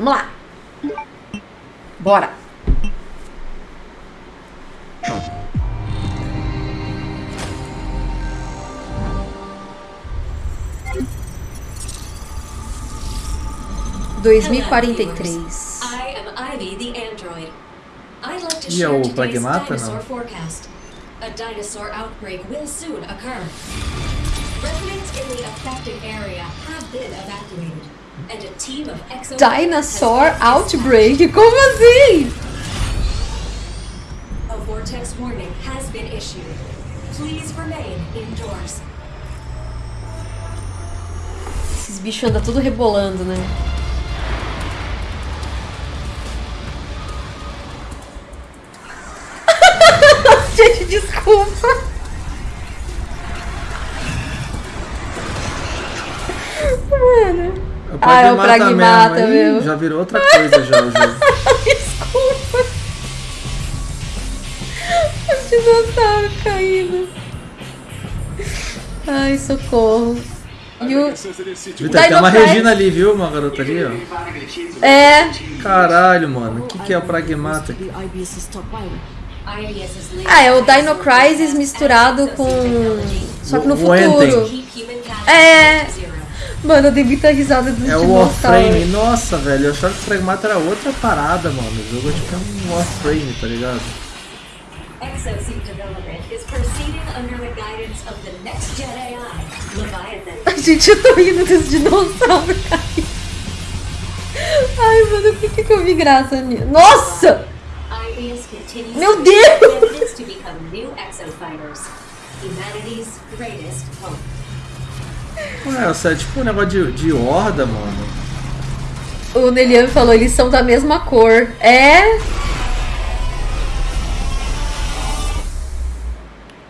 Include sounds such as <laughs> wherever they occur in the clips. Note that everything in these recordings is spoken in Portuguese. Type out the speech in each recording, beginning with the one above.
Vamos lá. Bora. Dois mil e quarenta e três. I am Ivy the android. I'd like to E é o Pragmata, não? forecast. A dinosaur outbreak will soon occur. Residents in the affected area have been evacuated, and a team of exo Dinosaur Outbreak? Como assim? A vortex warning has been issued. Please remain indoors. Esses bichos andam tudo rebolando, né? <laughs> Gente, desculpa. Mano. O Ah, é o Pragmata Pragmata Ih, mesmo. Já virou outra coisa já o jogo. Desculpa. Os dinossauros caindo. Ai, socorro. E o... Vitor, tem uma Regina ali, viu? Uma garota ali, ó. É, Caralho, mano. O que, que é o Pragmata? Ah, é o Dino Crisis misturado com... Só que no futuro. É. Mano, eu dei muita risada dos É o. Warframe. Nossa, velho. Eu achava que o Pragmata era outra parada, mano. O jogo tipo, é um Warframe, tá ligado? Exosuit development is proceeding under the guidance of the next gen AI, Leviathan. <laughs> Gente, eu tô rindo desse dinossauro caindo. Ai, mano, por que, que eu vi graça nisso? Nossa! IBS continues Meu Deus! Ué, isso é tipo um negócio de, de horda, mano. O Nelian falou, eles são da mesma cor. É?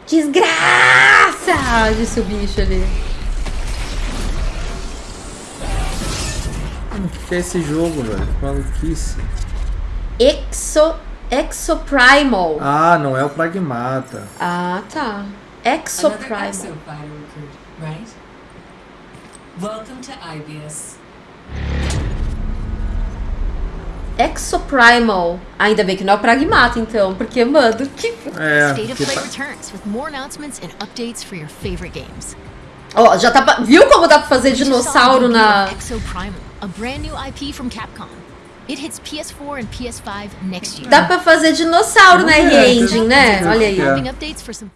Desgraça! Disse o bicho ali. Mano, O que, é esse jogo, velho? Que Maluquice. Exo... Exoprimal. Ah, não é o Pragmata. Ah, tá. Another Exoprimal. Welcome to IBS. Exoprimal. Ainda bem que não é o Pragmata, então. Porque, mano, que... É, State of que Play returns with more announcements and updates for your favorite games. Ó, já tá... pra- Viu como dá pra fazer dinossauro na... debut of Exo Primal, a brand new IP from Capcom. It hits PS4 and PS5 next year. Dá pra fazer dinossauro na R-Engine, né? Olha aí. É. Updates for some